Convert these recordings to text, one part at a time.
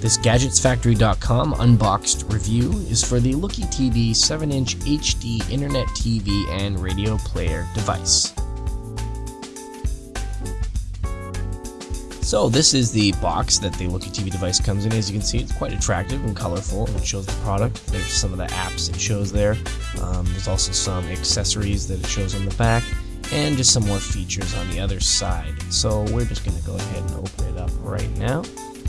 This GadgetsFactory.com unboxed review is for the Looky TV 7-inch HD Internet TV and radio player device. So this is the box that the Looky TV device comes in. As you can see, it's quite attractive and colorful. It shows the product. There's some of the apps it shows there. Um, there's also some accessories that it shows on the back and just some more features on the other side. So we're just going to go ahead and open it up right now.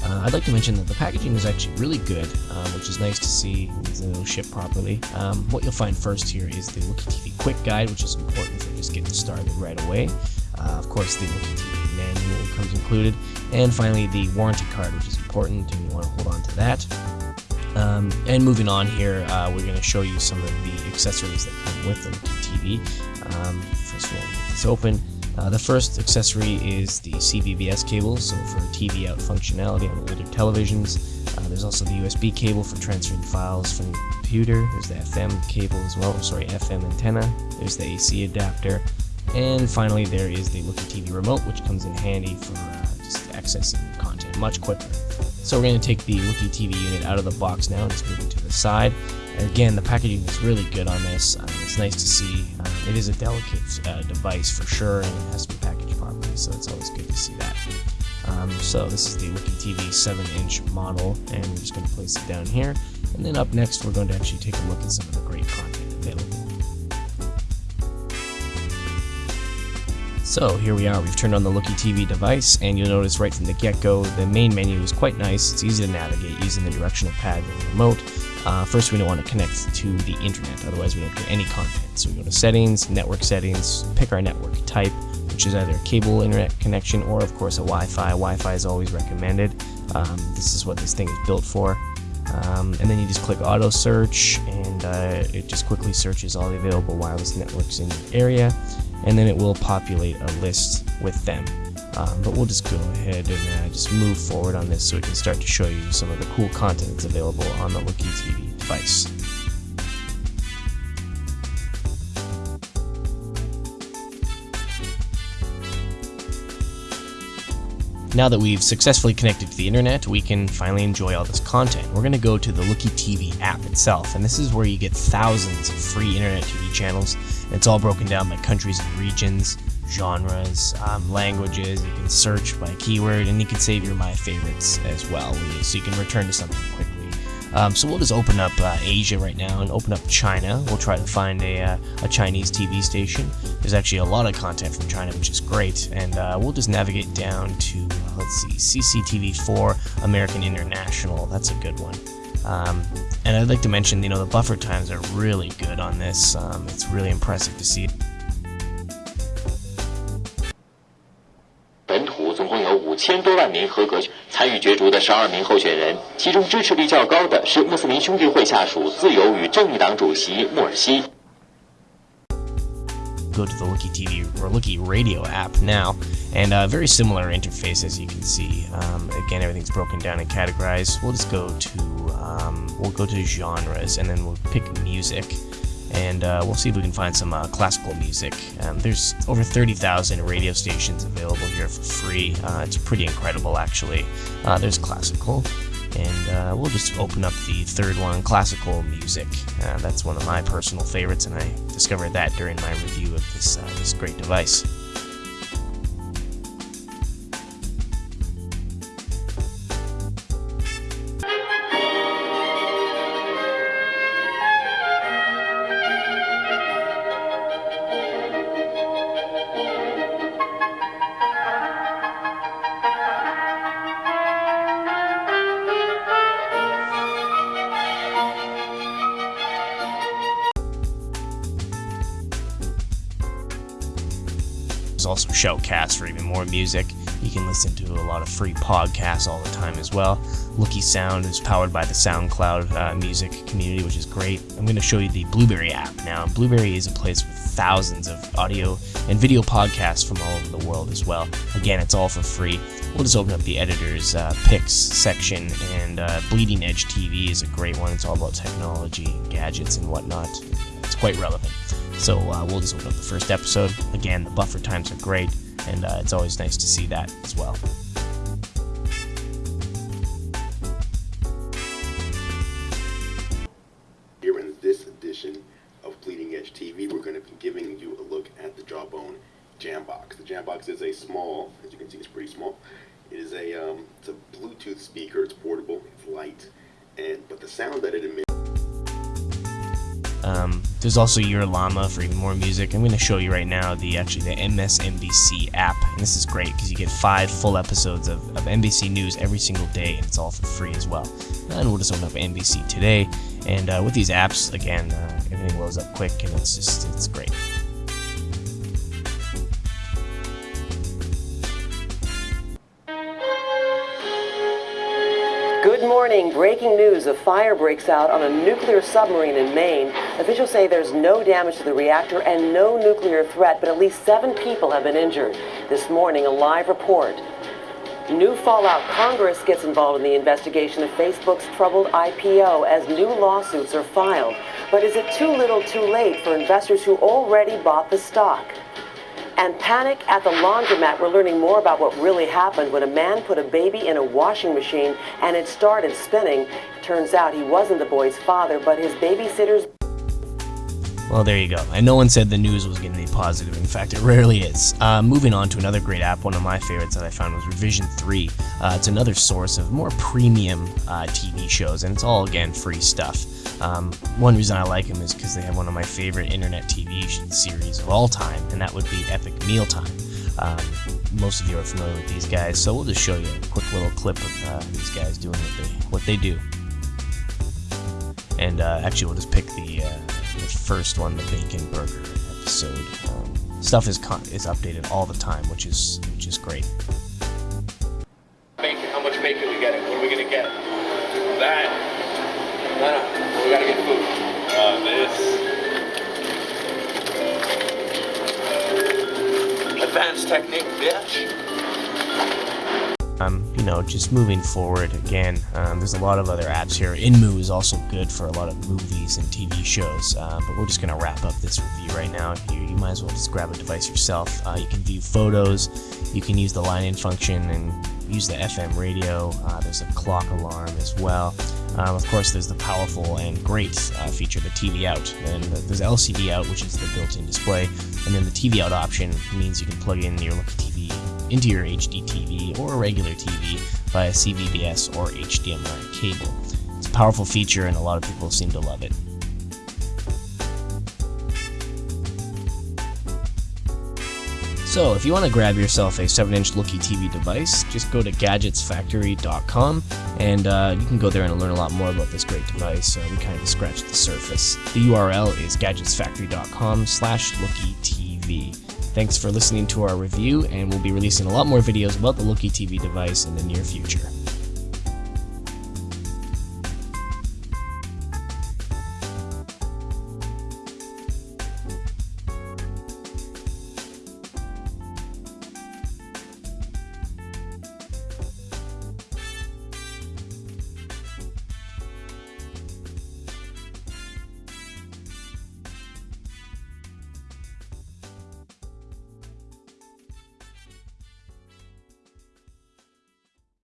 Uh, I'd like to mention that the packaging is actually really good, um, which is nice to see it'll ship properly. Um, what you'll find first here is the Looky TV Quick Guide, which is important for just getting started right away. Uh, of course, the Looky TV manual comes included, and finally the warranty card, which is important, and you want to hold on to that. Um, and moving on here, uh, we're going to show you some of the accessories that come with the Looky TV. Um, first of all, this open. Uh, the first accessory is the CVBS cable, so for TV out functionality on older televisions. Uh, there's also the USB cable for transferring files from your computer. There's the FM cable as well, sorry, FM antenna. There's the AC adapter. And finally, there is the Looky TV remote, which comes in handy for uh, just accessing content much quicker. So we're going to take the Looky TV unit out of the box now and just move it to the side. And again, the packaging is really good on this. Um, it's nice to see. Um, it is a delicate uh, device for sure, and it has to be packaged properly, so it's always good to see that. Um, so this is the Looky TV 7-inch model, and we're just going to place it down here. And then up next, we're going to actually take a look at some of the great content available. So here we are, we've turned on the Looky TV device, and you'll notice right from the get-go, the main menu is quite nice. It's easy to navigate using the directional pad and the remote. Uh, first, we don't want to connect to the internet, otherwise we don't get any content. So we go to settings, network settings, pick our network type, which is either a cable internet connection or of course a Wi-Fi. Wi-Fi is always recommended. Um, this is what this thing is built for. Um, and then you just click auto search and uh, it just quickly searches all the available wireless networks in your area and then it will populate a list with them. Um, but we'll just go ahead and uh, just move forward on this so we can start to show you some of the cool content that's available on the Looky TV device. Now that we've successfully connected to the internet, we can finally enjoy all this content. We're going to go to the Looky TV app itself, and this is where you get thousands of free internet TV channels. It's all broken down by countries and regions genres, um, languages. You can search by keyword, and you can save your my favorites as well, so you can return to something quickly. Um, so we'll just open up uh, Asia right now and open up China. We'll try to find a, uh, a Chinese TV station. There's actually a lot of content from China, which is great, and uh, we'll just navigate down to let's see, CCTV4 American International. That's a good one. Um, and I'd like to mention, you know, the buffer times are really good on this. Um, it's really impressive to see. 千多万名合格参与角逐的十二名候选人，其中支持率较高的是穆斯林兄弟会下属自由与正义党主席穆尔西。Go to the Looky TV or Looky Radio app now, and a very similar interface as you can see. Um, again, everything's broken down and categorized. We'll just go to um, we'll go to genres, and then we'll pick music and uh, we'll see if we can find some uh, classical music. Um, there's over 30,000 radio stations available here for free. Uh, it's pretty incredible, actually. Uh, there's classical, and uh, we'll just open up the third one, classical music. Uh, that's one of my personal favorites, and I discovered that during my review of this this great device. Also Shoutcast for even more music. You can listen to a lot of free podcasts all the time as well. Looky Sound is powered by the SoundCloud uh, music community, which is great. I'm going to show you the Blubrry app now. Blubrry is a place with thousands of audio and video podcasts from all over the world as well. Again, it's all for free. We'll just open up the editor's uh, picks section, and uh, Bleeding Edge TV is a great one. It's all about technology, gadgets, and whatnot. It's quite relevant. So uh, we'll just open up the first episode. Again, the buffer times are great, and uh, it's always nice to see that as well. Here in this edition of Bleeding Edge TV, we're going to be giving you a look at the Jawbone Jambox. The Jambox is a small, as you can see, it's pretty small. It is a, um, it's a Bluetooth speaker. It's portable. It's light, and but the sound that it emits. Um, there's also Your Llama for even more music. I'm going to show you right now the actually the MSNBC app, and this is great because you get five full episodes of, of NBC News every single day, and it's all for free as well. And we'll just open up NBC today, and uh, with these apps, again, uh, everything loads up quick, and it's just it's great. Good morning. Breaking news. A fire breaks out on a nuclear submarine in Maine. Officials say there's no damage to the reactor and no nuclear threat, but at least seven people have been injured. This morning, a live report. New fallout. Congress gets involved in the investigation of Facebook's troubled IPO as new lawsuits are filed. But is it too little too late for investors who already bought the stock? And panic at the laundromat. We're learning more about what really happened when a man put a baby in a washing machine and it started spinning. Turns out he wasn't the boy's father, but his babysitter's Well, there you go. And no one said the news was going to be positive. In fact, it rarely is. Uh, moving on to another great app, one of my favorites that I found was Revision 3. Uh, it's another source of more premium uh, TV shows, and it's all, again, free stuff. Um, one reason I like them is because they have one of my favorite internet TV series of all time, and that would be Epic Mealtime. Um, most of you are familiar with these guys, so we'll just show you a quick little clip of uh, these guys doing what they what they do. And uh, actually, we'll just pick the, uh, the first one, the bacon burger episode. Um, stuff is con- is updated all the time, which is which is great. Bacon. How much bacon we getting? What are we gonna get? That. No, no. We gotta get food. Uh, this. Advanced technique, bitch. Um, you know, just moving forward again, um, there's a lot of other apps here. Inmoo is also good for a lot of movies and TV shows, uh, but we're just going to wrap up this review right now. You, you might as well just grab a device yourself. Uh, you can view photos, you can use the line in function and use the FM radio. Uh, there's a clock alarm as well. Um, of course, there's the powerful and great uh, feature, the TV out. And there's LCD out, which is the built in display. And then the TV out option means you can plug in your TV into your HD TV or a regular TV via CVBS or HDMI cable. It's a powerful feature and a lot of people seem to love it. So, if you want to grab yourself a 7-inch Looky TV device, just go to gadgetsfactory.com and uh, you can go there and learn a lot more about this great device. Uh, we kind of scratched the surface. The URL is gadgetsfactory.com slash lookytv. Thanks for listening to our review, and we'll be releasing a lot more videos about the Looky TV device in the near future.